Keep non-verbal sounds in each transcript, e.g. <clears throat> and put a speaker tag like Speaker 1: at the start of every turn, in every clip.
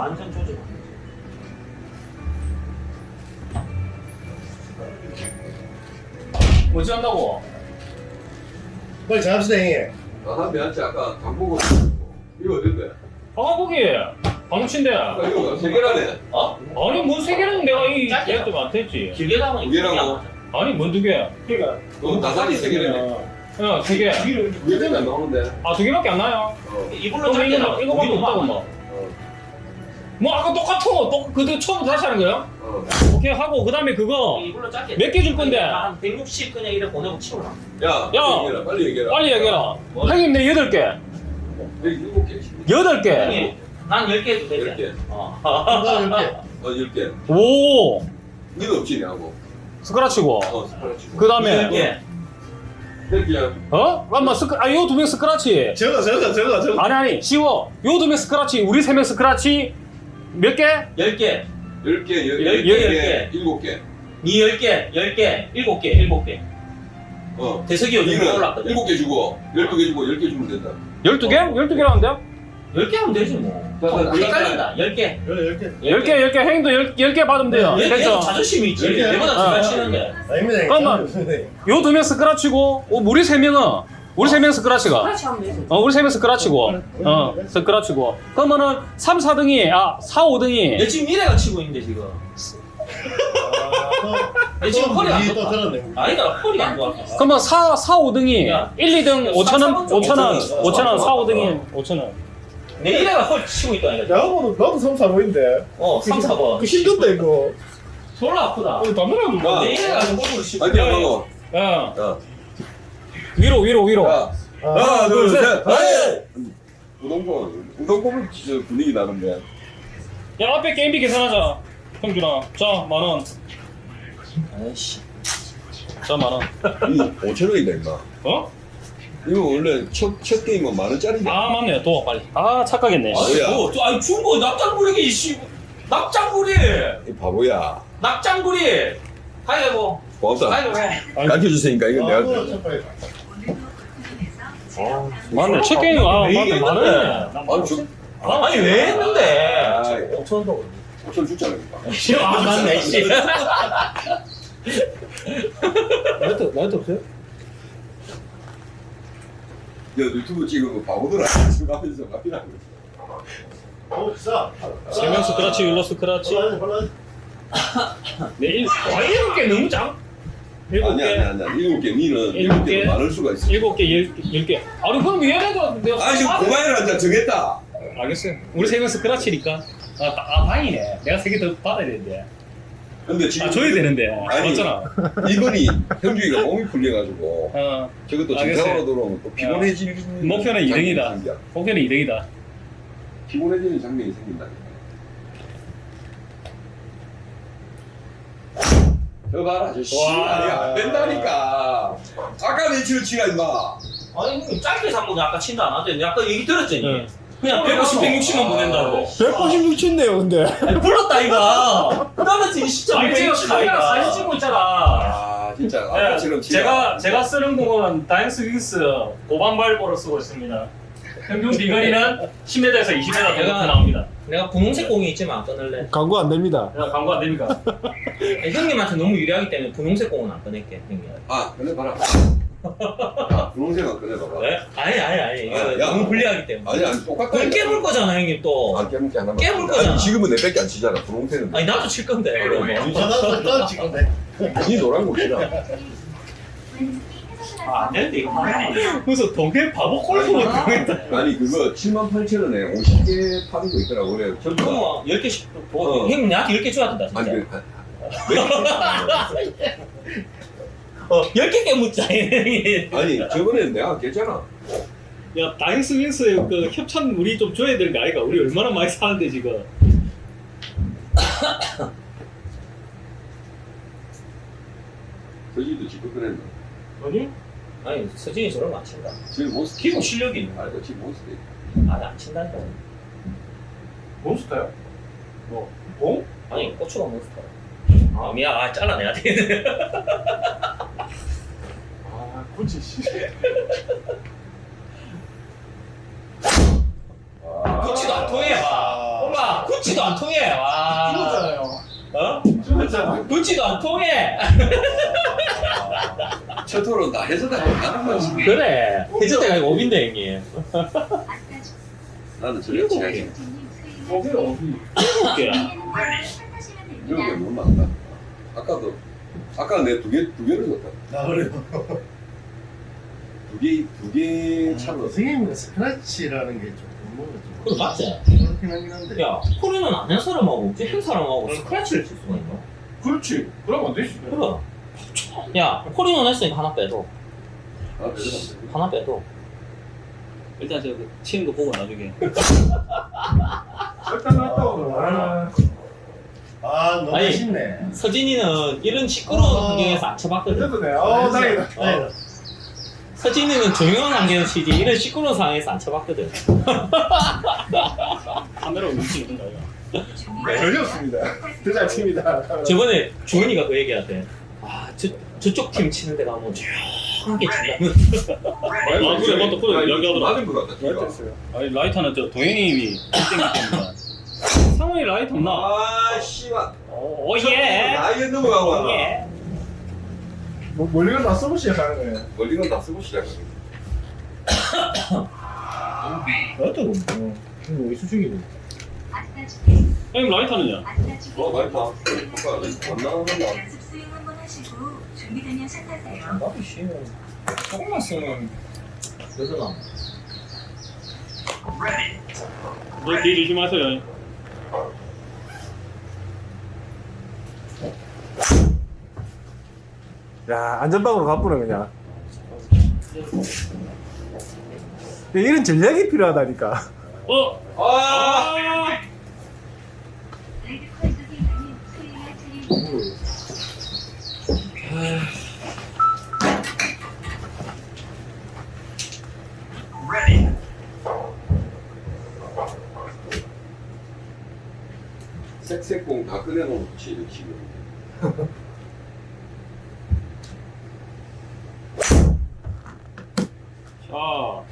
Speaker 1: 완전 조직.
Speaker 2: 뭐지 한다고?
Speaker 3: 빨리 잡시다 형님
Speaker 4: 아, 미안치 아까 강보고 이거 어딘데?
Speaker 2: 방아보기 방치인데
Speaker 4: 아, 이거 세 개라네.
Speaker 1: 어?
Speaker 2: 아니 뭔세 개는 내가 이
Speaker 1: 짧게
Speaker 2: 얘한테 안 됐지
Speaker 1: 길게 가면
Speaker 4: 두 개라고?
Speaker 2: 아니 뭔 두 개?
Speaker 3: 그러니까
Speaker 4: 너 다산이 세 개라네.
Speaker 2: 야세 개.
Speaker 4: 두개 되면 안 나오는데.
Speaker 2: 아두 개밖에 안 나요?
Speaker 4: 어.
Speaker 1: 짧게
Speaker 2: 이거. 이거밖에 없다고
Speaker 1: 막-
Speaker 2: 뭐. 뭐 아까 똑같은 거, 똑 그때 처음부터 다시 하는 거야?
Speaker 4: 어.
Speaker 2: 오케이 하고 그 다음에 그거
Speaker 1: 이불로 짧게.
Speaker 2: 몇 개 줄 건데?
Speaker 1: 한 160 그냥 이래 보내고 치우라.
Speaker 4: 야,
Speaker 2: 야!
Speaker 4: 빨리 얘기해라. 빨리 얘기해라.
Speaker 2: 빨리 얘기해라. 형님 내 여덟 개,
Speaker 4: 여기 일곱 개.
Speaker 2: 여덟 개.
Speaker 1: 형님, 난 10개 해도
Speaker 4: 열
Speaker 1: 되지.
Speaker 4: 개.
Speaker 1: 어.
Speaker 3: 이거 이렇게
Speaker 4: 어, 열 개.
Speaker 2: 오
Speaker 4: 니는 없지, 내하고.
Speaker 2: 스크라치고.
Speaker 4: 어, 스크래치.
Speaker 2: 그 다음에
Speaker 1: 10개.
Speaker 4: 몇 개야?
Speaker 2: 어? 잠깐만 스크 아 요 두 명 스크라치.
Speaker 3: 저거 저거 저거 저거
Speaker 2: 아니 아니 쉬워. 요 두 명 스크라치, 우리 세 명 스크라치 몇 개?
Speaker 1: 10개.
Speaker 4: 열 개,
Speaker 1: 열열
Speaker 4: 개,
Speaker 1: 개, 열열
Speaker 4: 개, 일곱 개.
Speaker 1: 니 10개, 10개, 7개, 7개.
Speaker 4: 어.
Speaker 1: 대석이 요즘 올랐거든.
Speaker 4: 일곱 개 주고, 열두 개 주고, 열개 주면 된다.
Speaker 2: 열두 개? 열두 개라는데요?
Speaker 1: 10개 하면 되지 뭐.
Speaker 4: 자, 자, 자,
Speaker 1: 헷갈린다. 10개.
Speaker 3: 이거 이렇게
Speaker 2: 열 개, 열 개, 형님도 열, 열개 받으면 돼요.
Speaker 1: 얘
Speaker 2: 됐죠?
Speaker 1: 자존심이 있지.
Speaker 3: 열 개.
Speaker 1: 내보다
Speaker 2: 어.
Speaker 1: 잘 치는데.
Speaker 3: 아닙니다
Speaker 2: 잠깐만. 요두 명 스크라치고, 어, 우리 세 명은, 우리 세명 스크라치가.
Speaker 1: 그렇지 하면 되지.
Speaker 2: 어, 우리 세명 스크라치고. 어, 스크라치고. 그러면은 3, 4등이, 아, 4, 5등이.
Speaker 1: 얘 지금 미래가 치고 있는데 지금. 얘 지금 허리가
Speaker 3: 안또
Speaker 1: 좋다. 아니다 허리가 안 좋았어.
Speaker 2: 그러면 4, 4, 5등이
Speaker 1: 야.
Speaker 2: 1, 2등 5천원, 5천원, 5천원, 4, 5등이 5천원.
Speaker 1: 내 미래가 허리 치고 있다니까.
Speaker 3: 나하고도 나도 3, 4번인데
Speaker 1: 어, 3, 4번.
Speaker 3: 그 힘든다 이거
Speaker 1: 졸라 아프다.
Speaker 3: 어 담배라도
Speaker 4: 야.
Speaker 1: 내 미래가 지금 골프를 치고 있다.
Speaker 4: 안 먹어.
Speaker 2: 야,
Speaker 4: 야.
Speaker 2: 위로, 위로, 위로.
Speaker 4: 야.
Speaker 3: 아,
Speaker 4: 하나, 둘, 셋,
Speaker 3: 셋.
Speaker 4: 하이! 우동권. 우동권은 진짜 분위기 나는데.
Speaker 2: 야, 앞에 게임비 계산하자. 형준아. 자, 만 원.
Speaker 1: 아이씨.
Speaker 2: 자, 만 원.
Speaker 4: 이 5천 원이다, 임마.
Speaker 2: 어?
Speaker 4: 이거 원래 첫, 첫 게임은 만 원짜리인데.
Speaker 2: 아, 맞네. 도 빨리. 아, 착각했네.
Speaker 4: 아, 뭐야?
Speaker 1: 아니, 뭐, 저, 아니, 중고 납장구리기, 씨. 납장구리!
Speaker 4: 이 바보야.
Speaker 1: 납장구리! 가위바위보.
Speaker 4: 고맙다.
Speaker 1: 가위바위보 해.
Speaker 4: 가르쳐 주세니까 이건 내가.
Speaker 3: 아.
Speaker 2: 맞네. 첫 게임, 아, 맞네. 만 원이네.
Speaker 4: 아니, 주,
Speaker 1: 아, 아니, 왜 했는데?
Speaker 4: 아이.
Speaker 1: 5천 원
Speaker 4: 5천 줬잖아.
Speaker 1: 더. 아, 맞네, 씨. <laughs>
Speaker 3: 나이트 나이트 없어요?
Speaker 4: 야, 유튜브 찍은 거 바보들아. 수가면서 막이라고.
Speaker 3: 어 비싸
Speaker 2: 세명 스 크라치, 율로 스크라치.
Speaker 3: 홀라 홀라
Speaker 2: 네, 일, 와, 일곱 개 너무 작. 일곱
Speaker 4: 아니, 아니,
Speaker 2: 개.
Speaker 4: 아니. 아니. 일곱 개. 니는
Speaker 2: 일곱
Speaker 4: 일곱
Speaker 2: 개?
Speaker 4: 개도 많을 수가 있어.
Speaker 2: 일곱 개, 열, 열 개. 아니, 그럼 얘네가 내가.
Speaker 4: 아, 지금 고마이를 한잔 정했다.
Speaker 2: 알겠어요. 우리 세명 스크라치니까. 아, 다- 아, 다행이네. 내가 세 개 더 받아야 되는데.
Speaker 4: 근데 지금.
Speaker 2: 아, 줘야 되는데.
Speaker 4: 아니.
Speaker 2: 맞잖아.
Speaker 4: 이번이 형주이가 몸이 풀려가지고. <laughs>
Speaker 2: 어,
Speaker 4: 저것도
Speaker 2: 알겠어요.
Speaker 4: 정상으로 들어오면 또 피곤해지는.
Speaker 2: 목표는 이등이다.
Speaker 4: 장면이 생겨.
Speaker 2: 목표는 2등이다.
Speaker 4: 피곤해지는 장면이 생긴다. 저 봐라, 아저씨.
Speaker 2: 와.
Speaker 4: 아니, 안 된다니까. 아까 내 치를 치라, 임마.
Speaker 1: 아니, 형님, 짧게 잡고 아까 친다 안 하더니 아까 얘기 들었지?
Speaker 2: 응.
Speaker 1: 그냥 150, 160만 보낸다고.
Speaker 3: 186 쳤네요 근데
Speaker 1: 아니, 불렀다, 이거. 그다음에 진짜
Speaker 2: 아니, 지금
Speaker 1: 160
Speaker 2: 카메라 사진. 찍고 있잖아.
Speaker 4: 아, 진짜. 아까처럼 치라.
Speaker 2: 제가 제가 쓰는 공은 다이스 윙스 고방발보로 쓰고 있습니다. 평균 비거리는 10m에서 20m 정도
Speaker 1: 내가-
Speaker 2: 나옵니다.
Speaker 1: 내가 분홍색 공이 있지만 안 끊을래.
Speaker 3: 광고 안 됩니다
Speaker 2: 야, 광고 안 됩니까? <laughs>
Speaker 1: 아니, 형님한테 너무 유리하기 때문에 분홍색 공은 안 꺼낼게, 형님.
Speaker 4: 아, 꺼내봐라. <laughs> 아, 분홍색은 꺼내봐봐.
Speaker 1: 왜? 아니, 아니, 아니. 이거
Speaker 4: 아, 야.
Speaker 1: 너무 불리하기 때문에.
Speaker 4: 아니, 아니, 똑같다.
Speaker 1: 그럼 깨물 거잖아, 형님 또.
Speaker 4: 안 깨물 게 하나만.
Speaker 1: 깨물 거잖아.
Speaker 4: 아니, 지금은 내 밖에 안 치잖아, 분홍색은.
Speaker 1: 아니, 나도 칠 건데, 그러면.
Speaker 3: 나도 나도 지금
Speaker 4: 니 노란 거 치라.
Speaker 2: 아, 안 되는데 이거 무슨 동네 바보 골프 같은 거
Speaker 4: 아니, 그거 7만 8천 원에 50개 파는 거 있더라고. 그래. 전부 다.
Speaker 1: 그럼 10개씩, 뭐,
Speaker 4: 어.
Speaker 1: 형님 나한테 10개 줘야 된다, 진짜.
Speaker 4: 아니, 그,
Speaker 1: 어, 10개 깨묻자, 형님.
Speaker 4: 아니, 저번에 내가 했잖아.
Speaker 2: 야, 다이스 윙스 그 협찬 우리 좀 줘야 되는 거 아이가? 우리 얼마나 많이 사는데 지금.
Speaker 4: 서지도 지금 그랬나?
Speaker 2: 아니?
Speaker 1: 아니, 서진이 저런 거안 친다.
Speaker 4: 지금 모습.
Speaker 1: 기본 실력이 있는 거야.
Speaker 4: 아니, 지금 모습.
Speaker 1: 아니, 안 친다니까.
Speaker 2: 몬스터요? 뭐? 뭐?
Speaker 1: 아니, 고추가 몬스터. 아, 미안. 아, 잘라내야 돼. <laughs>
Speaker 3: 아 굳이 씨
Speaker 4: 아,
Speaker 1: 구치도 안 통해. 봐. 엄마, 구치 붙지도 안 통해. 와.
Speaker 3: 죽었잖아요.
Speaker 1: 어?
Speaker 3: 죽었잖아.
Speaker 1: 붙지도 안 통해. <laughs>
Speaker 4: 첫 토론 다 해서 다 가는 거지.
Speaker 1: 그래. 해저대가 이거 오빈데 형님. <laughs>
Speaker 4: 나는 저래 취향이.
Speaker 3: 어디 어디?
Speaker 1: 개야.
Speaker 4: 이런 게 너무 많다. 아까도 아까 내 두 개 두 개를 줬다.
Speaker 3: 나 그래요.
Speaker 4: 두 개 두개 차로.
Speaker 5: 선생님은 스크래치라는 게좀 뭐
Speaker 1: 그거 맞지?
Speaker 5: 그렇긴 하긴 한데
Speaker 1: 야, 코리는 아는 사람하고 없지 한 사람하고 스크래치를 칠 수가 있나?
Speaker 3: 그렇지. 그럼 안 되지.
Speaker 1: 그래. 야, 코리는 했으니까 하나 빼도.
Speaker 4: 아,
Speaker 1: 하나 빼도.
Speaker 2: 일단 저 치는 거 보고 나중에.
Speaker 3: 일단 났다고. 아,
Speaker 5: 아 너무
Speaker 1: 아니.
Speaker 5: 쉽네
Speaker 1: 서진이는 이런 시끄러운
Speaker 5: 아.
Speaker 1: 환경에서 안 쳐봤거든.
Speaker 3: 그래도 돼. 어, 다행이다.
Speaker 5: 어.
Speaker 1: 서진이는 조용한 환경에서 치지 이런 시끄러운 상황에서 안 쳐봤거든. <laughs>
Speaker 2: 카메라 움직이는 거 아이가.
Speaker 3: 전혀 없습니다. 대잘 칩니다.
Speaker 1: 저번에 주원이가 그 얘기하대. 아, 저, 저쪽 팀 치는 데가 뭐 조용하게 친다면.
Speaker 2: 아, 그래, 맞다. 그래, 이야기하더라.
Speaker 4: 맞은 것 같다.
Speaker 2: 아니 라이터는 저 동현님이 1등이 됩니다. 상원이 라이터 없나?
Speaker 4: 아, 씨발.
Speaker 2: 오, 예.
Speaker 4: 나이에 넘어가고
Speaker 2: 오,
Speaker 4: 하나.
Speaker 2: 예.
Speaker 3: 뭐 멀리건 다 쓰고 시작하는 거예요.
Speaker 4: 멀리건 다 쓰고 시작하는
Speaker 3: 나도 뭐. 뭐 수중이고.
Speaker 2: 형님 라이터는요?
Speaker 4: 어, 봐. 효과가 안
Speaker 6: 스윙 한번 하시고 준비되면 시작하세요.
Speaker 1: 나도 쉬면 조금만 쓰면 되잖아.
Speaker 2: 너뒤 조심하세요.
Speaker 3: 야, 안전방으로 가쁘네 그냥. 이런 전략이 필요하다니까.
Speaker 2: 어?
Speaker 4: 아!
Speaker 2: 아!
Speaker 4: 색색공 다 꺼내놓고 치는 지금. <laughs>
Speaker 2: 자.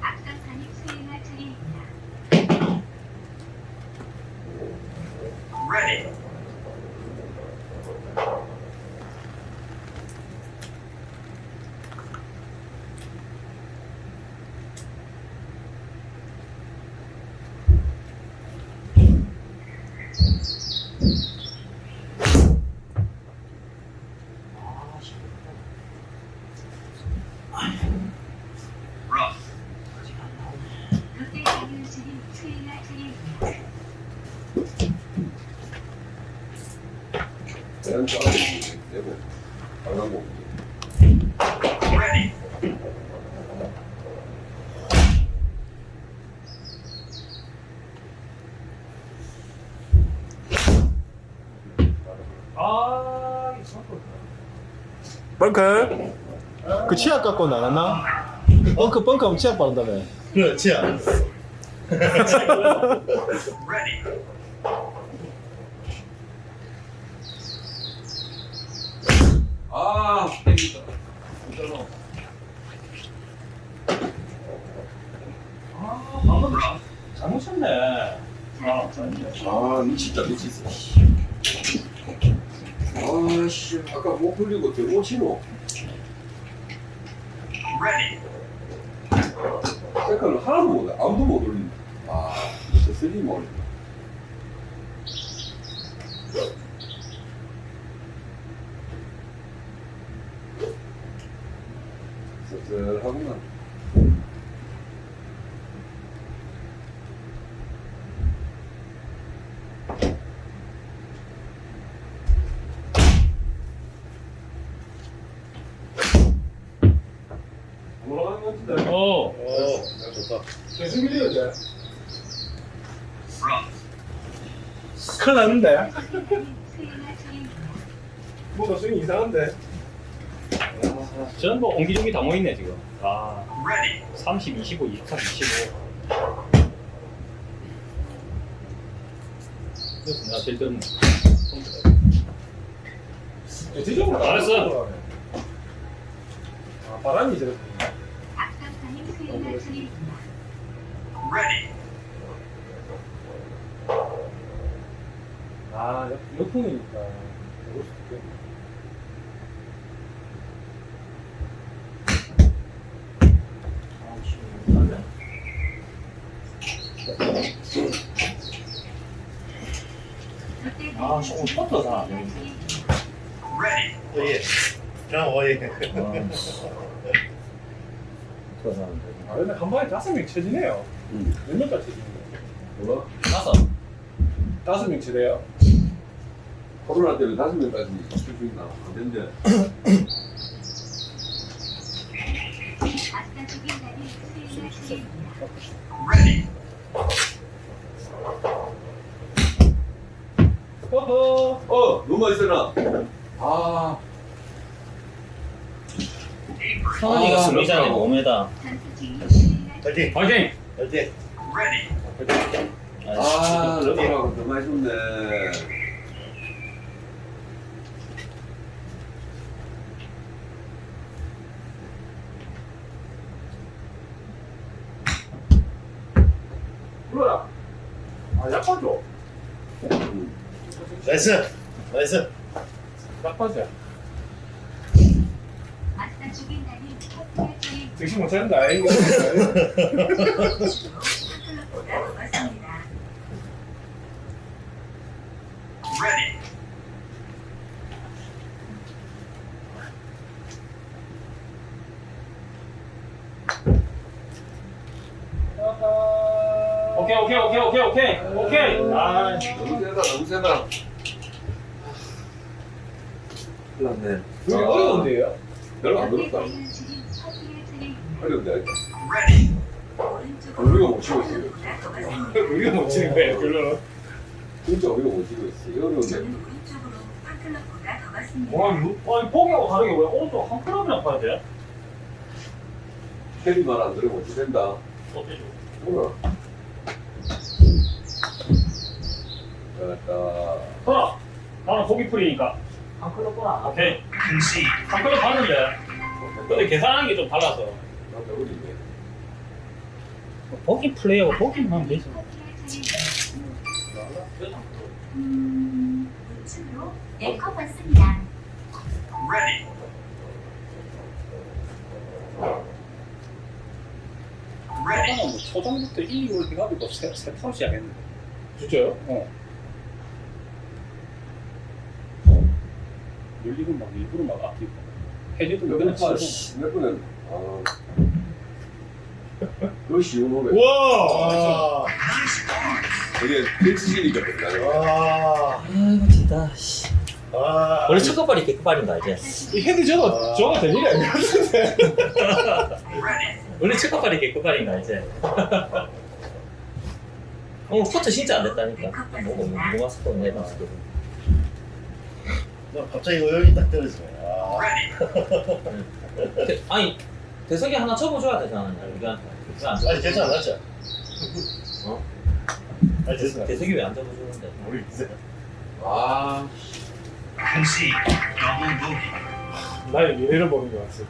Speaker 6: 앞선 산이 스윙할 차례입니다. 롯데 장윤수님 스윙할 차례입니다.
Speaker 4: 싸움이 내고 빨간 공.
Speaker 2: 아.
Speaker 3: 벙커. 그 치약 갖고 나갔나? 벙커 벙커 하면 치약 바른다며.
Speaker 5: 그렇지 않 <laughs> 아
Speaker 4: 아, 땡기다.
Speaker 2: 아, 방금 잘못 쳤네. 아,
Speaker 4: 아, 니 진짜 미치겠어. 아, 씨. 아까 못 풀리고 들고 치노. second을 하나도 못, 해. 아무도 못 올린다. 아, 진짜 three 못 올린다. 씁쓸하구만.
Speaker 3: 올라가는 것 같은데.
Speaker 2: 어.
Speaker 5: 어 좋다
Speaker 3: 계속 밀려야 돼. 큰일 났는데? 뭔가 스윙 이상한데?
Speaker 2: 저는 뭐 옹기종기 다 모이네 지금. 아. 30, 25, 23, 25. 그래서 내가 제일 뜬.
Speaker 3: 대체적으로
Speaker 2: 알았어. 아, 바람이 저렇게.
Speaker 6: 앞선사님 수행할 차례입니다.
Speaker 2: 아, 역, 역풍이니까. 그럴 수도 있겠네. 아, 씨. 아, 조금 뻗어서 안 해.
Speaker 5: 오예. 그냥 오예.
Speaker 2: 아, 근데 한 방에 다섯 명 쳐지네요.
Speaker 4: 응.
Speaker 2: 몇 명까지 쳐지는
Speaker 4: 몰라?
Speaker 1: 나서
Speaker 2: 다섯 명 쳐져요?
Speaker 4: 코로나 때문에 다섯 명까지
Speaker 6: 차례입니다.
Speaker 2: 허허.
Speaker 4: 어, 너무 쓰나? 아,
Speaker 1: 성원이가
Speaker 4: 아,
Speaker 1: 승리자네
Speaker 4: 그렇구나.
Speaker 1: 5m.
Speaker 6: 전투 중인 수행할
Speaker 5: 파이팅.
Speaker 2: 화이팅!
Speaker 5: 파이팅.
Speaker 4: 아, 더 많이 줬네.
Speaker 2: 불러라. 아, 약하죠?
Speaker 4: 응.
Speaker 5: nice. nice.
Speaker 2: 약하죠?
Speaker 6: 아싸 죽인다니 퍼트할 차례입니다.
Speaker 2: 정신 못.
Speaker 6: 클럽보다 <laughs> 더 맞습니다.
Speaker 2: 오케이, 오케이, 오케이, 오케이, 오케이. 오케이. 아,
Speaker 4: 너무 세다, 너무 세다. 큰일 났네.
Speaker 2: 되게 어려운데요?
Speaker 4: 별로 안
Speaker 6: 옆에
Speaker 4: 어렵다.
Speaker 6: 달려주신 커플할 차례입니다.
Speaker 4: 어렵네.
Speaker 6: 오른쪽으로
Speaker 4: 우리가 못 치고 있어요.
Speaker 6: 클럽보다 더 맞습니다. <laughs>
Speaker 2: 우리가 못 치는 거예요, 결론은.
Speaker 4: 진짜 우리가 못 치고 있어. 이거 어려운데.
Speaker 6: 저는 오른쪽으로 팝클럽보다 더 맞습니다.
Speaker 2: 와, 이거, 아니, 포기하고 다르게 왜 오른쪽 한 클럽이나 파야 돼?
Speaker 4: 캐리 말안 들으면 어찌 된다.
Speaker 2: 어때죠?
Speaker 4: 뭐야? 잘했다.
Speaker 2: 돌아! 나는 고기 풀이니까. 한 클럽 보나? 오케이. 한 클럽 봤는데. 근데 계산하는 게 좀 달라서.
Speaker 4: 나도 어리네.
Speaker 1: 보기 플레이하고 보기만 하면 되지.
Speaker 6: 음, 네컵 왔습니다.
Speaker 7: 뭐 초중부터 1, 2월 해가지고 세, 세 타로 시작했는데
Speaker 2: 진짜요?
Speaker 7: 어. 열리고 막 일부러 막 아끼고 해줘도
Speaker 4: 몇
Speaker 7: 그냥
Speaker 4: 번,
Speaker 7: 치고
Speaker 4: 몇 번은, 아. 쉬운 노래.
Speaker 5: 와.
Speaker 4: 이게 필수시니까 된다.
Speaker 5: 와.
Speaker 1: 아이고 진짜. 씨.
Speaker 5: 아.
Speaker 1: 원래 첫 끝발이 개끝발인가 이제.
Speaker 2: 이 핸드 저거, 저거 될 일이 아닌 것 같은데.
Speaker 1: 원래 첫 끝발이 개끝발인가 이제. 오늘 포트 진짜 안 됐다니까. 뭐고 뭐가 스포 내가
Speaker 5: 갑자기 의욕이 딱 떨어지네. 아.
Speaker 1: 대- 아니 대석이 하나 접어줘야 되잖아 우리한테. 왜안?
Speaker 5: 아니 괜찮아, 맞죠?
Speaker 1: 어?
Speaker 5: 아니 됐어.
Speaker 1: 대석이 왜 안 접어주는데?
Speaker 5: 우리 이제
Speaker 4: 아,
Speaker 2: 나의 미래를 보는 것 같아.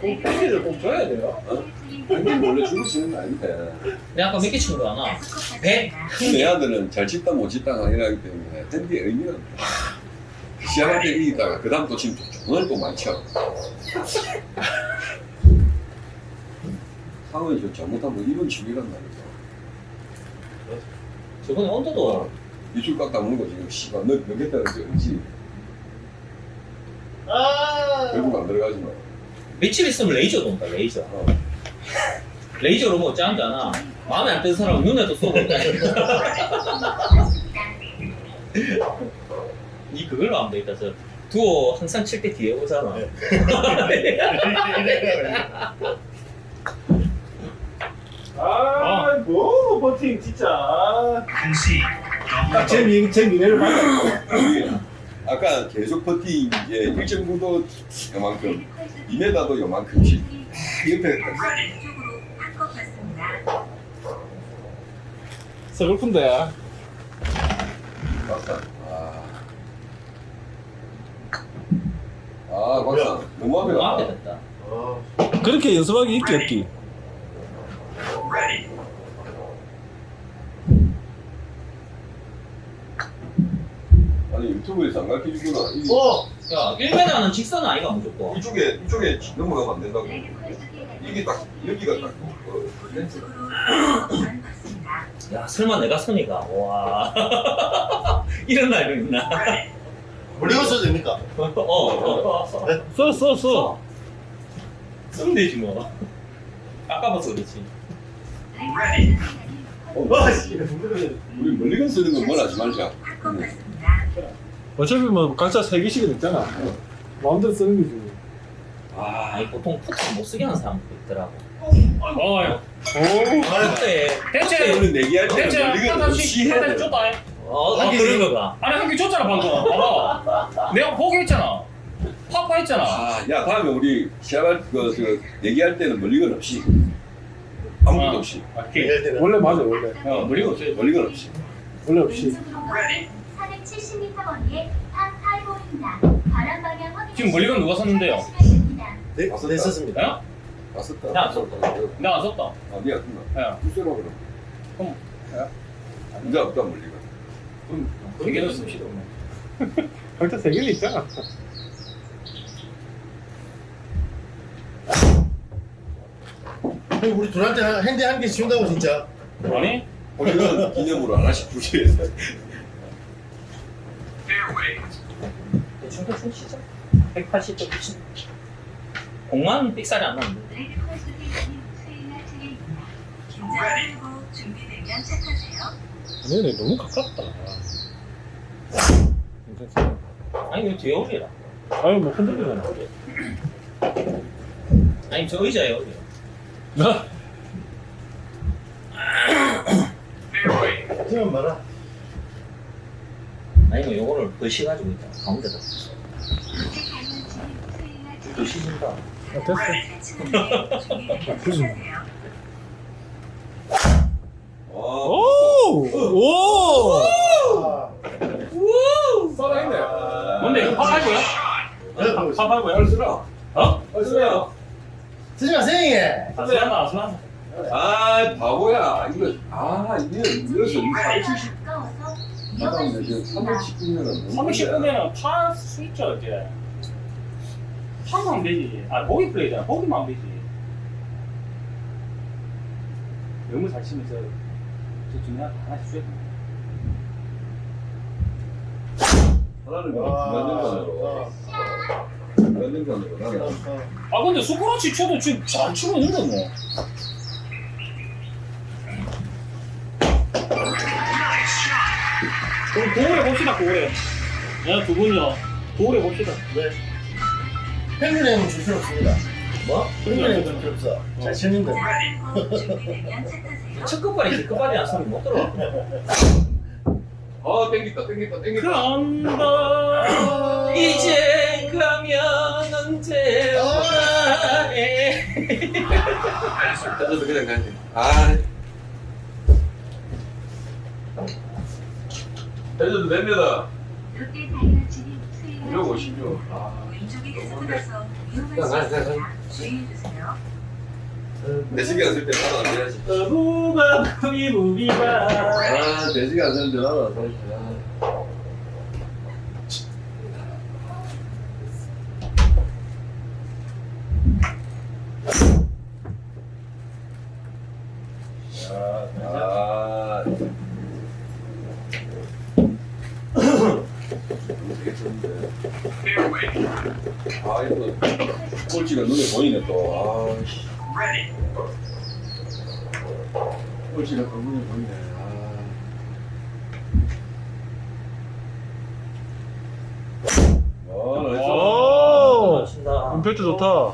Speaker 2: 꼭 패기를 꼭 줘야 돼요.
Speaker 4: 형님 원래 주로 치는 거 아닌데.
Speaker 1: 내가 아까 몇 개 친거 아나?
Speaker 6: 다섯 컵
Speaker 1: 백?
Speaker 6: 왔습니다.
Speaker 4: 내 아들은 잘 치다 못 치다가 아니라기 때문에 핸디에 의미가 없다. 때 이기다가 그 다음 또 치면 오늘 또 많이 쳐. 상원이 저 잘못하면 이런 취미란 말이죠.
Speaker 1: 저번에 언더도
Speaker 4: 이줄 깎다 먹는 거 지금 씨발 너 몇개 따는 게 없지.
Speaker 5: 아.
Speaker 4: 결국 안 들어가지 마.
Speaker 1: 며칠 있으면 레이저 돈다 레이저.
Speaker 4: 어. <laughs>
Speaker 1: 레이저로 뭐 짠잖아. 마음에 안 드는 사람은 눈에도 쏘고. <laughs> <laughs> 니 그걸로 하면 되겠다. 저 두오 항상 칠 때 뒤에 오잖아. <laughs>
Speaker 2: 아, 뭐, 버팅, 진짜. 딱제 미, 제 미래를 봤다.
Speaker 4: 아까 계속 퍼팅 이제 일정 구도 요만큼 2m도 요만큼씩 옆에.
Speaker 2: 서글픈데.
Speaker 4: 맞다. 아. 아 박사 너무 앞에
Speaker 1: 너무 앞에
Speaker 4: 갔다.
Speaker 1: 됐다.
Speaker 5: 어.
Speaker 3: 그렇게 연습하기 있기 없기.
Speaker 4: 아니 유튜브에서 안 가르쳐주구나. 이-
Speaker 5: 어.
Speaker 1: 야, 1m는 직선 아이가 무조건.
Speaker 4: 이쪽에 이쪽에 넘어가면 안 된다고. 이게 딱 여기가 딱. 어,
Speaker 6: 받습니다.
Speaker 1: 야, 설마 내가 선이가. 와. <laughs> 이런 날도 있나?
Speaker 5: 멀리건 써도 됩니까?
Speaker 1: 어, 어, 어.
Speaker 3: 써, 써, 써.
Speaker 1: 쓰면 되지 뭐. 아까워서 그렇지.
Speaker 5: 와, 씨.
Speaker 4: 우리 멀리건 쓰는 건뭘 하지 말자.
Speaker 3: 어차피 뭐 각자 세 개씩은 있잖아. 마음대로 쓰는 거지.
Speaker 1: 아, 보통 푸트 못 쓰게 하는 사람도 있더라고.
Speaker 2: 어,
Speaker 3: 오.
Speaker 1: 그때,
Speaker 2: 대체
Speaker 4: 우리 내기할
Speaker 2: 대체
Speaker 4: 멀리건
Speaker 2: 하나씩
Speaker 4: 없이 해야
Speaker 2: 하나씩
Speaker 4: 돼.
Speaker 2: 줬다. 해.
Speaker 1: 어, 어 그런 거가.
Speaker 2: 아니 한 개 줬잖아 방금. 봐봐. 내가 포기했잖아. 파파 했잖아.
Speaker 4: 아, 야 다음에 우리 시합할 그, 그 내기할 때는 멀리건 없이 아무것도
Speaker 2: 어.
Speaker 4: 없이
Speaker 5: 얘기할 때는.
Speaker 3: 원래 맞아, 원래.
Speaker 2: 어, 멀리건 없어요.
Speaker 4: 멀리건 없이.
Speaker 3: 원래 없이.
Speaker 6: 470m 거리에 파8호입니다. 바람 방향 확인.
Speaker 2: 지금 멀리건 누가 썼는데요?
Speaker 5: 네, 네, 썼습니다.
Speaker 1: 나 썼다.
Speaker 2: 내가 안 썼다.
Speaker 4: 아, 니가 쓴다.
Speaker 2: 야,
Speaker 4: 글쎄라 그럼.
Speaker 2: 그럼, 야?
Speaker 4: 이제 없다 멀리건.
Speaker 2: 그럼 되게 넣었습니다.
Speaker 3: 각자 세 개는 있잖아.
Speaker 5: 형, 우리 둘한테 한- 핸디 한개 지운다고 진짜.
Speaker 2: 아니?
Speaker 4: 멀리건 기념으로 하나씩 주시겠어.
Speaker 1: 대충 대충 치자. 180도 치자. 공만 삑살이 안 나는데.
Speaker 6: 수행할 차례입니다. 긴장하고 준비되면 착하세요.
Speaker 3: 얘네 너무 가깝다.
Speaker 1: 아니, 이거 뒤에 올리라.
Speaker 3: 아유, 뭐 흔들리잖아.
Speaker 1: 아니, 저 의자에 올리라.
Speaker 3: 나?
Speaker 5: 하지만 마라.
Speaker 1: 아니, 뭐, 요거를 거시가지고 있다. 가운데다. 또 시즌다.
Speaker 3: 아, 됐어.
Speaker 6: 착하세요.
Speaker 3: 오! 오!
Speaker 5: 아,
Speaker 4: 살아있네.
Speaker 2: 뭔데 이거 파할 거야?
Speaker 4: 얼쓰라.
Speaker 2: 어?
Speaker 4: 얼쓰라.
Speaker 5: 쓰지.
Speaker 2: 안 쓰나 안 쓰나?
Speaker 4: 아, 바보야. 이거, 아, 이거, 이래서 이 470.
Speaker 6: 가까워서
Speaker 4: 잠깐만,
Speaker 6: 위험할 수
Speaker 4: 지금
Speaker 6: 있습니다.
Speaker 4: 319년은.
Speaker 2: 319면은 팔수 있죠 이제. 파면 안 되지. 아 보기 플레이잖아. 보기만 되지. 너무 잘 치면서 저 중요한 거 하나씩 쏘야 돼.
Speaker 4: 하나는 그냥
Speaker 5: 아. 어.
Speaker 4: 나는.
Speaker 5: 어.
Speaker 2: 아 근데 스크래치 쳐도 지금 잘 치고 있는데 뭐. 그럼 도울해 봅시다 도울해. 야두 분이요. 도울해 봅시다.
Speaker 5: 네. 펭귄에는 줄 필요 없습니다.
Speaker 1: 뭐?
Speaker 5: 펭귄에는 줄 필요 없어. 잘 치는데.
Speaker 6: 준비되면 착하세요.
Speaker 1: 첫 끝발이 끝발이 안 쓰면 못 들어가.
Speaker 4: 아, 땡겼다, 땡겼다, 땡겼다.
Speaker 2: 간다.
Speaker 1: 이제 가면 언제 오나 해.
Speaker 4: 저도 그냥 가야지. 아. 해줘도 됩니다.
Speaker 6: 롯데 다이너츠님 수행할
Speaker 4: 250요. 아.
Speaker 6: 왼쪽이 계속나서
Speaker 4: 자,
Speaker 6: 위험할 수. 주의해주세요.
Speaker 4: 내시계 안쓸때 나도 안 돼야지.
Speaker 2: 무바 무비 무비바.
Speaker 4: 아, 내시계 안 쓰는데 나도 안 돼야지. 아. 이거 꼴찌가 눈에 보이네 또. 아, 씨. 꼴찌가 또 눈에 보이네. 아. 아.
Speaker 3: 오! 임팩트 좋다.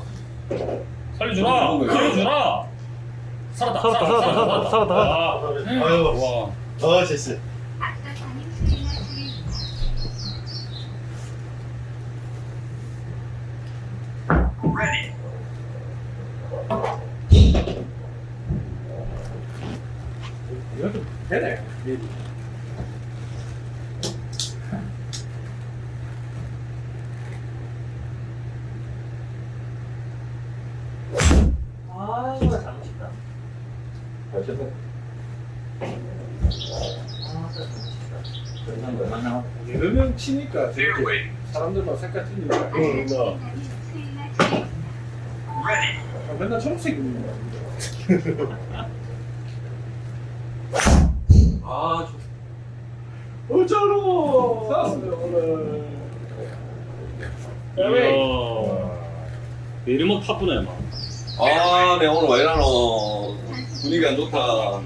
Speaker 2: 살려주라. 살려주라. 살았다.
Speaker 3: 살았다, 살았다, 살았다, 살았다.
Speaker 2: 아,
Speaker 5: 아유,
Speaker 2: 와.
Speaker 5: 어, 됐어.
Speaker 6: 악사타님 수행할 차례입니다.
Speaker 2: 이거 좀 되네.
Speaker 3: 됐다. 여러 명 치니까 저렇게 사람들만 색깔 틀리니까.
Speaker 5: 응, 뭐.
Speaker 3: 아, 맨날 초록색 입는 거. <laughs>
Speaker 4: 아,
Speaker 3: 어쩌로 살았어요 오늘.
Speaker 2: 이야. 내리막 타쁘네 막.
Speaker 4: 아, 내 오늘 왜 이러노. 분위기 안 좋다.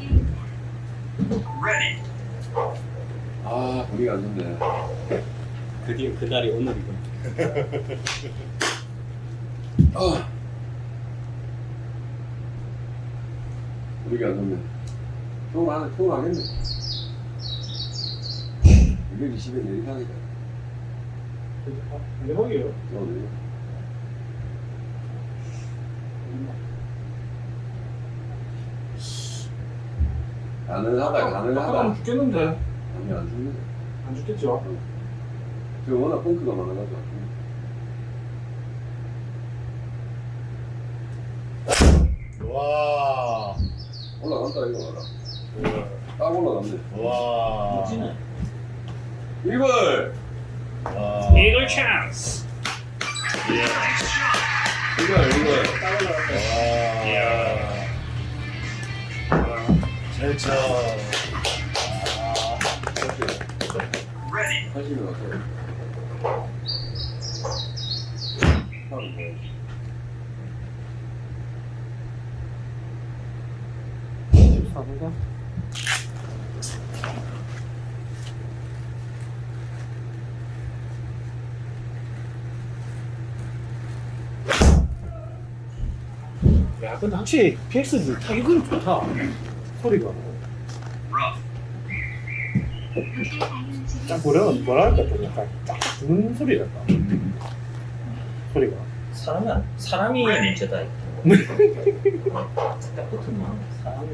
Speaker 4: 아, 분위기 안 좋네.
Speaker 2: 드디어 그날이 오늘이군.
Speaker 4: 아. 분위기 안 좋네. 또 안, 또 하겠네. 220에 내리상이다.
Speaker 3: 대박이에요.
Speaker 4: 오늘. 가능하다,
Speaker 3: 아까
Speaker 4: 가능하다.
Speaker 3: 죽겠는데
Speaker 4: 아니, 안 죽네.
Speaker 3: 안 죽겠죠.
Speaker 4: 저 워낙 펑크가 많아가지고.
Speaker 5: 와.
Speaker 4: 올라간다, 이거 봐라. 딱 올라갔네.
Speaker 5: 와.
Speaker 4: 이걸!
Speaker 5: 와.
Speaker 2: 이글 찬스.
Speaker 4: 이걸, 이걸.
Speaker 5: 와. 제쳐.
Speaker 4: 하시면 어때요? 하면 뭐.
Speaker 3: 사는가? 야, 근데 확실히 PX도 타격은 좋다. 소리가. 뭐라 할까 좀 약간 딱 주는 소리랄까. 소리가.
Speaker 1: 사람이 안- 사람이 문제다. 이거. 딱 붙으면 사람이.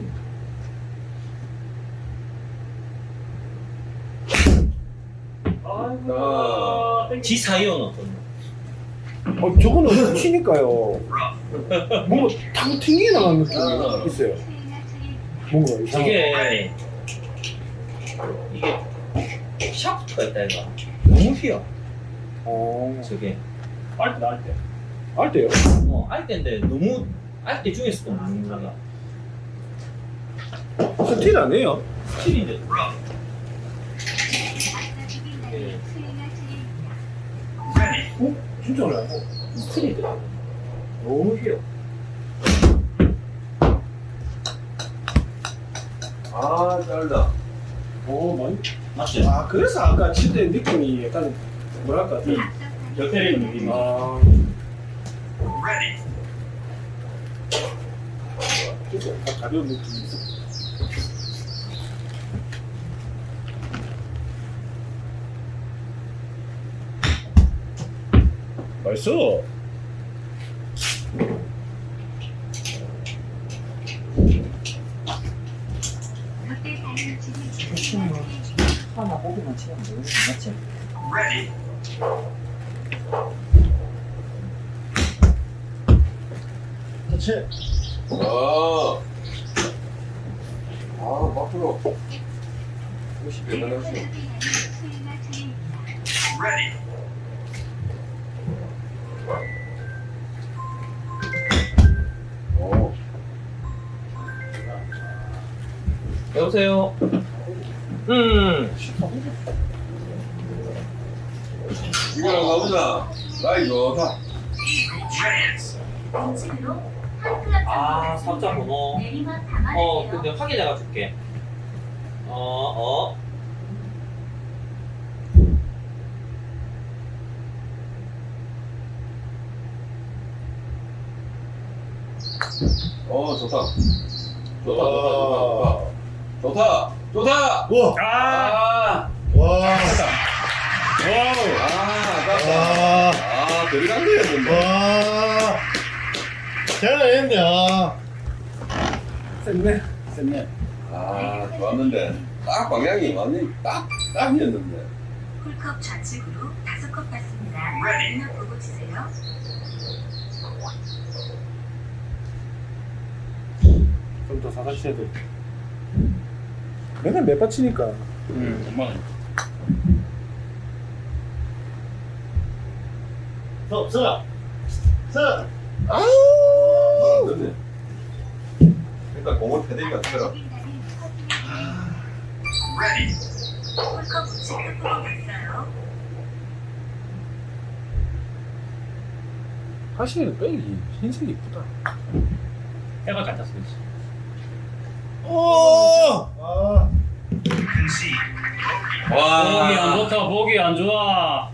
Speaker 4: 아,
Speaker 1: 지 사이온 어떤?
Speaker 3: 어, 저거는 치니까요. 뭔가 탁 튕겨 나가는 느낌이 있어요. 뭔가 이상한.
Speaker 1: 이게 이게 샤프트가 있다 이거. 너무 휘어.
Speaker 3: 어,
Speaker 1: 저게.
Speaker 2: 빨리 나올 때.
Speaker 3: R대요.
Speaker 1: 어, R대인데 너무 R대 중에서도 뭔가
Speaker 3: 스틸 아니에요?
Speaker 1: 스틸인데. 예.
Speaker 3: 어? 진짜 어려워.
Speaker 1: 스틸인데. 너무 휘어.
Speaker 4: 아, 짧다.
Speaker 3: 오, 많이.
Speaker 1: 맞지?
Speaker 3: 아, 그래서 아까 칠때 느낌이 약간 뭐랄까.
Speaker 2: 여 때리는 느낌이.
Speaker 3: 아. 진짜 가- 가벼운 느낌이 있어. 맛있어.
Speaker 1: 고기만 치면 되는 맞지?
Speaker 5: 그치?
Speaker 4: 아. 아, 밖으로. 50에 나갔어. 오.
Speaker 1: 여보세요. 음.
Speaker 4: 이거랑 가보자. 나이 좋다.
Speaker 1: 아, 삼자 번호. 어, 근데 확인해가 줄게. 어, 어.
Speaker 4: 어, 좋다. 좋다, 좋다, 좋다, 좋다. 좋다, 좋다.
Speaker 5: 와.
Speaker 4: 아, 들어간 거야, 근데.
Speaker 5: 와. 잘했네. 아.
Speaker 3: 쎘네.
Speaker 5: 됐네.
Speaker 4: 아, 좋았는데. 딱 방향이 완전히 딱, 딱이었는데.
Speaker 6: 홀컵 좌측으로 다섯 컵 받습니다. 눈 보고 치세요.
Speaker 3: 좀더 사다 쳐야 돼. 맨날 몇번 치니까.
Speaker 2: 음, 엄마 는.
Speaker 5: 서, 서. 서.
Speaker 3: 아우!
Speaker 4: 그렇네. 일단 공을 패대기가 들어.
Speaker 6: 홀컵 있어요.
Speaker 3: 확실히 백이 흰색이 이쁘다.
Speaker 2: 해가. 그치?
Speaker 5: 오! 아.
Speaker 2: 보기 안 좋다, 보기 안 좋아.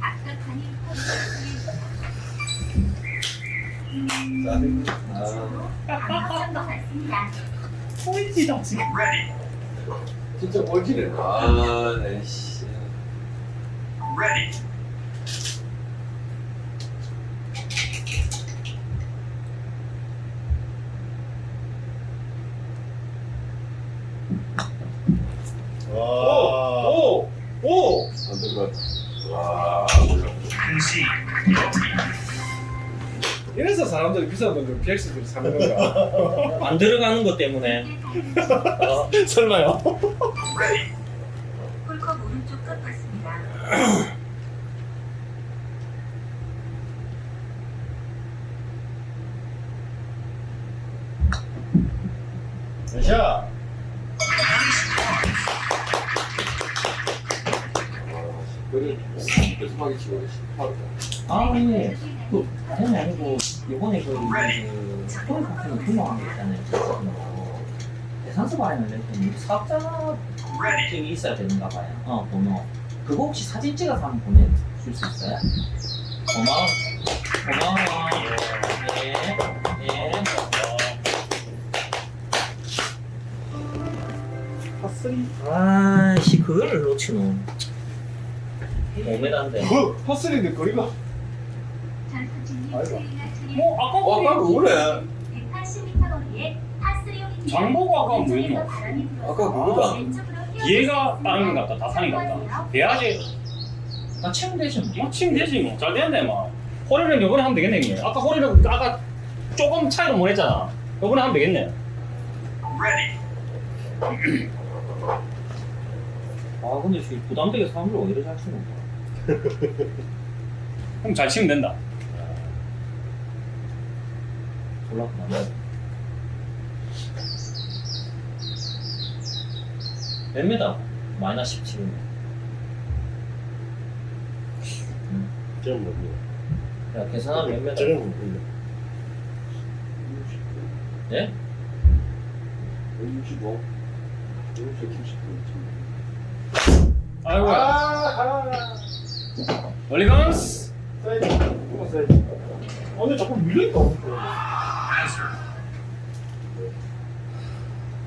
Speaker 6: 앞서판이
Speaker 2: 포인트다, 지금.
Speaker 4: 진짜 꼴찌네. 아, 네, 씨.
Speaker 5: 와.
Speaker 3: 사람들이 비싼 돈들 PX들 사는 건가? <laughs>
Speaker 1: 안 들어가는 것 때문에 어, <laughs>
Speaker 3: 설마요?
Speaker 6: 홀컵 오른쪽 끝 봤습니다.
Speaker 5: 샷.
Speaker 4: 그래, 계속하게 치고 싶어.
Speaker 1: 아니 그 다름이 아니고 이번에 그 스토리 같은 규모한 게 있잖아요 그 대산서 발행을 냈더니 사업자 증이 있어야 되는가 봐요. 어 번호. 그거 혹시 사진 찍어서 한번 보내줄 수 있어요? 고마워 고마워 예, 예.
Speaker 3: 파스리?
Speaker 1: 아씨 그거를 놓치노. 5m인데
Speaker 3: 그 파스리인데 거리가
Speaker 2: 뭐, 아까
Speaker 4: 어, 아까 그거네.
Speaker 6: 180m 거리에 파스리온입니다.
Speaker 2: 장보고 아까 뭐
Speaker 6: 불어서
Speaker 4: 아까 그거다.
Speaker 2: 얘가 다른 것 같다, 다산이 같다. 돼야지.
Speaker 1: 나 치면 되지 뭐
Speaker 2: 뭐, 치면 되지, 뭐. 잘 되는데, 막. 호리는 요번에 하면 되겠네, 이게. 아까 호리는, 아까 조금 차이로 못 했잖아. 요번에 하면 되겠네.
Speaker 1: 아 근데 지금 부담되게 사람들 왜 이래 잘 치는 거야
Speaker 2: 그럼 잘 치면 된다.
Speaker 1: 부담 몇 메다? 마이너스 17이네
Speaker 5: 저는 뭡니까?
Speaker 1: 야 계산하면 몇 메다?
Speaker 5: 저는 뭡니까?
Speaker 1: 예?
Speaker 4: 165. 170.
Speaker 2: 아이고. 야
Speaker 3: 아!
Speaker 2: 멀리 감스.
Speaker 3: 사이즈. 조금 사이즈. 어, 근데 자꾸 밀리니까.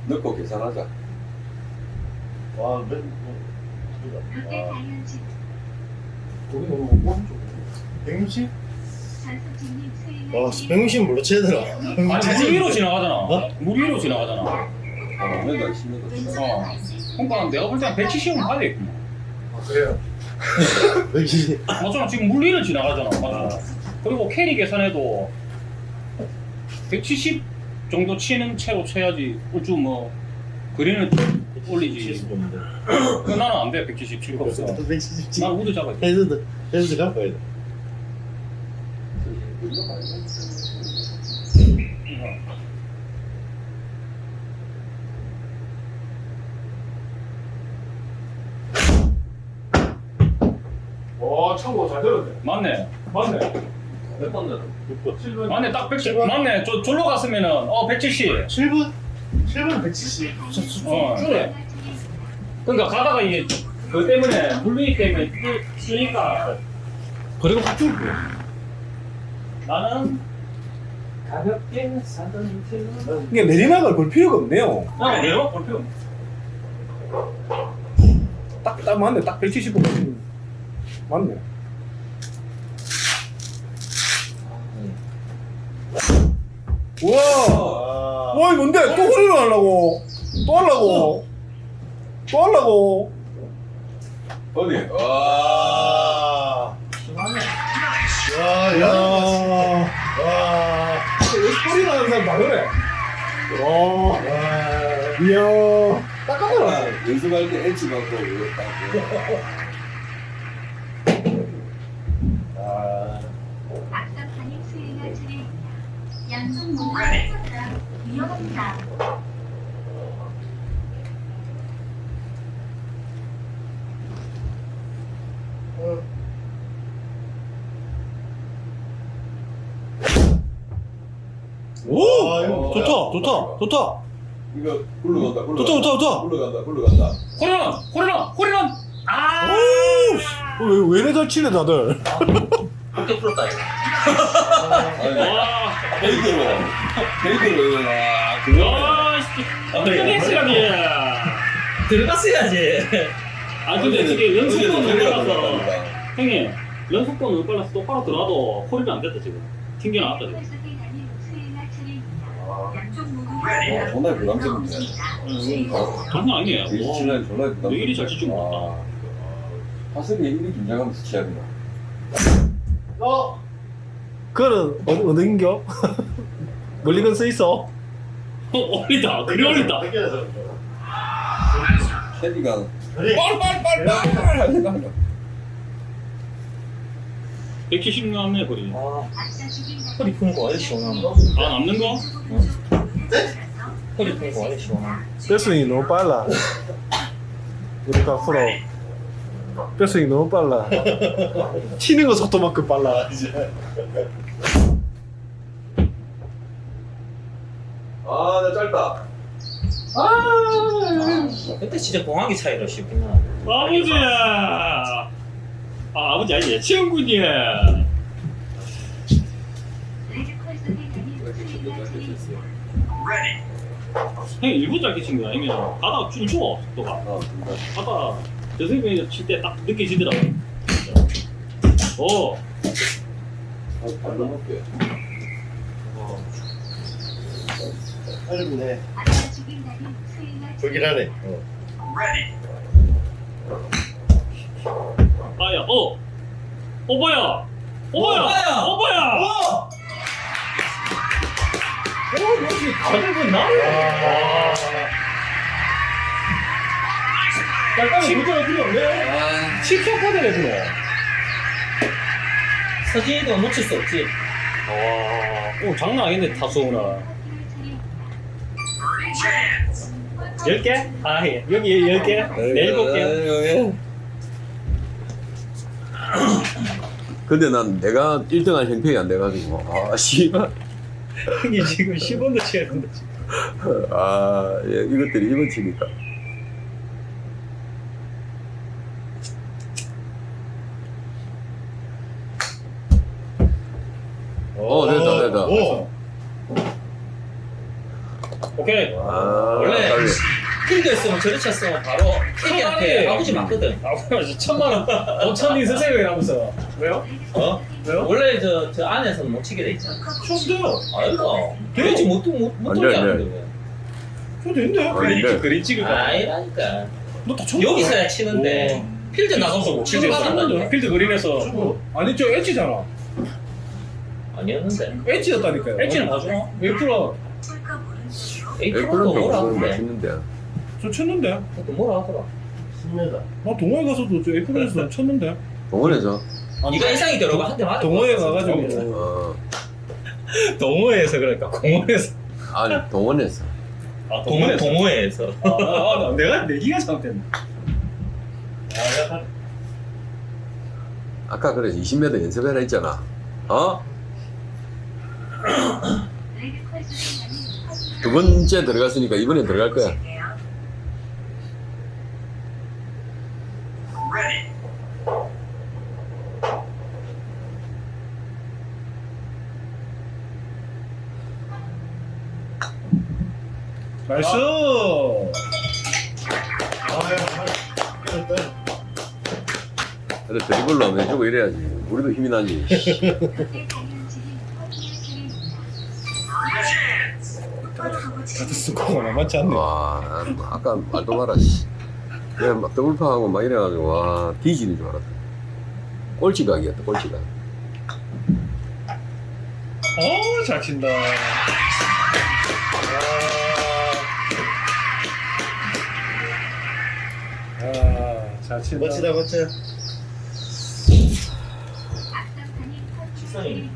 Speaker 4: 넣고 계산하자.
Speaker 5: 와, 몇,
Speaker 6: 롯데
Speaker 5: 와,
Speaker 6: 자이언츠
Speaker 3: 거기 너무 오른쪽.
Speaker 5: 160?
Speaker 6: 전수진님 수행할
Speaker 5: 와,
Speaker 6: 차례
Speaker 5: 160 뭘로 쳐야 되나?
Speaker 2: 아니, 물 위로 지나가잖아.
Speaker 5: 어?
Speaker 2: 물 위로 지나가잖아.
Speaker 4: 어, 맨날 10m.
Speaker 6: 왼쪽으로
Speaker 2: 어. 그러니까 내가 볼 때는 170은 가야 되겠구만.
Speaker 3: 아, 그래요? <laughs>
Speaker 5: 160.
Speaker 2: 맞잖아, 지금 물 위를 지나가잖아. 맞잖아. 그리고 carry 계산해도 170 정도 치는 채로 쳐야지. 어쭈 뭐, 그린을 올리지. <coughs> 그 나는 안 돼, 170 칠거 없어.
Speaker 5: 170.
Speaker 2: 난 우드 잡아야 돼.
Speaker 5: 헤드도, 헤드도 갖고 가야 돼.
Speaker 3: 와, 참고 잘 들었네.
Speaker 2: 맞네.
Speaker 3: 맞네.
Speaker 4: 몇번 넣어?
Speaker 5: 6번.
Speaker 3: 7번.
Speaker 2: 맞네, 딱 170. 맞네. 저, 졸로 갔으면은, 어, 170.
Speaker 5: 7번? 7번 170.
Speaker 2: 어.
Speaker 6: 차례
Speaker 2: 그러니까 가다가 이게, 그 때문에, 물리기 때문에 쓰니까.
Speaker 3: 그리고 그쪽.
Speaker 2: 나는,
Speaker 1: 가볍게 사던 그
Speaker 3: 이게 내리막을 볼 필요가 없네요.
Speaker 2: 그냥 내려가 볼 필요 없네.
Speaker 3: 딱, 딱 맞네. 딱 170. 맞네. 우와!
Speaker 5: 와.
Speaker 3: 와, 이 뭔데? 또 후리를 하려고. 또 하려고. 또 하려고.
Speaker 4: 어디? 와.
Speaker 5: 와. 야, 야. 와.
Speaker 3: 소리 나는 사람 다 그래. 와, 이야, 닦아봐라.
Speaker 4: 연습할 때 엣지 갖고 이거 딱
Speaker 3: 아,
Speaker 6: 악사판이 수행할 차례입니다. 양쪽 모두 쳤다. 위험합니다.
Speaker 3: 오,
Speaker 5: 아, 이거
Speaker 3: 좋다, 좋다, 좋다,
Speaker 4: 이거 굴러 간다 굴러간다
Speaker 3: 좋다, 좋다, 좋다.
Speaker 4: 굴러 간다 굴러 간다
Speaker 2: 호리런 호리런 호리런 아
Speaker 3: 왜, 왜 이래 잘 치네, 다들.
Speaker 1: 학교 풀었다 이거.
Speaker 2: 와
Speaker 4: 페이드로 아 그거
Speaker 2: 와, 씨. 어떻게 시간이야?
Speaker 1: 들어갔어야지.
Speaker 2: 아 근데 지금 연속도는 못
Speaker 4: 들어간다.
Speaker 2: 형님 연속도는 못 빨라서 똑바로 들어가도 홀이 안 됐다 지금 튕겨 나왔다 지금
Speaker 6: 모두
Speaker 4: 어, 정말 부담스럽네.
Speaker 2: 음, 장난 아니에요
Speaker 4: 이
Speaker 2: 와.
Speaker 4: 친구는 정말 부담스럽다.
Speaker 2: 왜 이리 잘 치지 못했다.
Speaker 4: 화석이 이리 긴장하면서 치야 되나
Speaker 5: 어?
Speaker 3: 그거는 어느, 어느 인겨? 멀리건 써 있어.
Speaker 2: 어, 어리다 그리 어리다
Speaker 5: 그래.
Speaker 4: 빨빨빨빨 하니까
Speaker 2: 170 남네 거리
Speaker 1: 아, 허리 푸는 거 원래 시원하네.
Speaker 2: 아 남는 거?
Speaker 1: 허리 푸는 거 원래 시원하네.
Speaker 3: 뺄스윙이 너무 빨라. 우리 박프로. 뺄스윙이 너무 빨라. <laughs> 튀는 거 속도만큼 빨라, 이제.
Speaker 4: 아 나 짧다.
Speaker 1: 그때 진짜 공항기 차이로 하네.
Speaker 2: 아버지야. 아 아버지 아니지. 친구야. 형님 일부 짧게 친 거야 아니면 가다가 좀 줘, 속도가.
Speaker 4: 아 진짜.
Speaker 2: 가다가 저 선생님이 칠때 딱 느껴지더라고. 오
Speaker 4: 아, 발로 먹게
Speaker 5: 어렵네. 불길하네.
Speaker 2: 아야 어 오빠야 오빠야
Speaker 1: 오빠야!
Speaker 2: 오빠야
Speaker 1: 어! 어, 뭐지? 가격은 나?
Speaker 3: 약간의 도전이 필요 없네.
Speaker 4: 아
Speaker 2: 칩쇼카드네 그거
Speaker 1: 서진이도 놓칠 수 없지.
Speaker 2: 와, 오 장난 아닌데 타수구나. 열 개? 아, 예. 여기 열 개? 네, 일곱 개.
Speaker 4: 개 <laughs> 근데 난 내가 1등한 형편이 안 돼가지고 아 씨발
Speaker 2: 형이 지금 10원도 치야 된다.
Speaker 4: 아 예, 이것들이 이번 치니까 어 됐다 됐다
Speaker 5: 오.
Speaker 2: 오케이.
Speaker 4: 아
Speaker 1: 원래
Speaker 4: 빨리.
Speaker 1: 필드였으면 저리 쳤으면 바로
Speaker 2: 천만이.
Speaker 1: 아버지 맞거든.
Speaker 2: 아, 천만 원. 5천 이 선생님이 하면서. 왜요?
Speaker 1: 어?
Speaker 2: 왜요?
Speaker 1: 원래 저, 저 안에서는 못 치게 돼 있잖아.
Speaker 2: 좋은데요.
Speaker 1: 아이가. 되지 못, 못, 못 돌게
Speaker 4: 안 돼.
Speaker 1: 하는데 왜.
Speaker 3: 좋은데?
Speaker 4: 아닌데
Speaker 2: 그린 찍을
Speaker 1: 아니라니까.
Speaker 3: 너다 쳤
Speaker 1: 여기서야 치는데 필드 나가서 못 치게 받는다니까.
Speaker 2: 필드 그린에서.
Speaker 3: 아니, 저 엣지잖아.
Speaker 1: 아니었는데.
Speaker 3: 엣지였다니까요.
Speaker 2: 엣지는 봐주나? 왜 풀어?
Speaker 4: 에이프런도
Speaker 1: 뭐라.
Speaker 4: 맛있는데
Speaker 3: 저 쳤는데.
Speaker 1: 그것도 뭐라 하더라.
Speaker 5: 10m.
Speaker 3: 나 동호회 가서도 저 에이프런에서 쳤는데.
Speaker 4: 동원에서
Speaker 1: 네가 인상이 들어가 한대 맞아.
Speaker 3: 동호회 가가지고.
Speaker 4: 어
Speaker 1: 동호회에서 그러니까 공원에서.
Speaker 4: 아니 동원에서
Speaker 2: 아,
Speaker 1: 동호 동호회에서.
Speaker 2: 아, 아, 아, 내가 내기가 잘못됐네.
Speaker 4: 아까 그래서 20m 연습해라 했잖아 어? <clears throat> 두 번째 들어갔으니까 이번에 들어갈 거야
Speaker 3: 나이스!
Speaker 4: 그래 드리블로 하면 해주고 이래야지 우리도 힘이 나지
Speaker 3: 다들 스코어가 만만치 않네.
Speaker 4: 와 아까 말도 마라 씨. 내가 막 더블파하고 막 이래가지고 와 뒤지는 줄 알았다 꼴찌각이었다 꼴찌각
Speaker 3: 어 잘 친다. 아 잘 친다.
Speaker 5: 멋지다 멋져.
Speaker 1: 직선이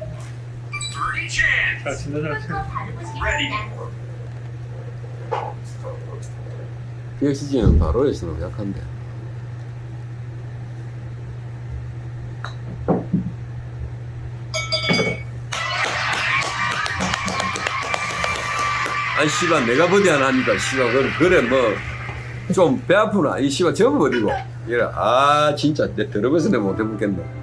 Speaker 3: 잘 친다 잘 친다.
Speaker 6: 바르고 시겠습니다.
Speaker 4: BXG는 바로 에서는 약한데. 아니 씨발 내가 버디 하나 하니까 씨발 그래, 그래 뭐 좀 배 아프나? 이 씨발 접어버리고. 이래 아 진짜. 내 더러워서 내가 못 해먹겠네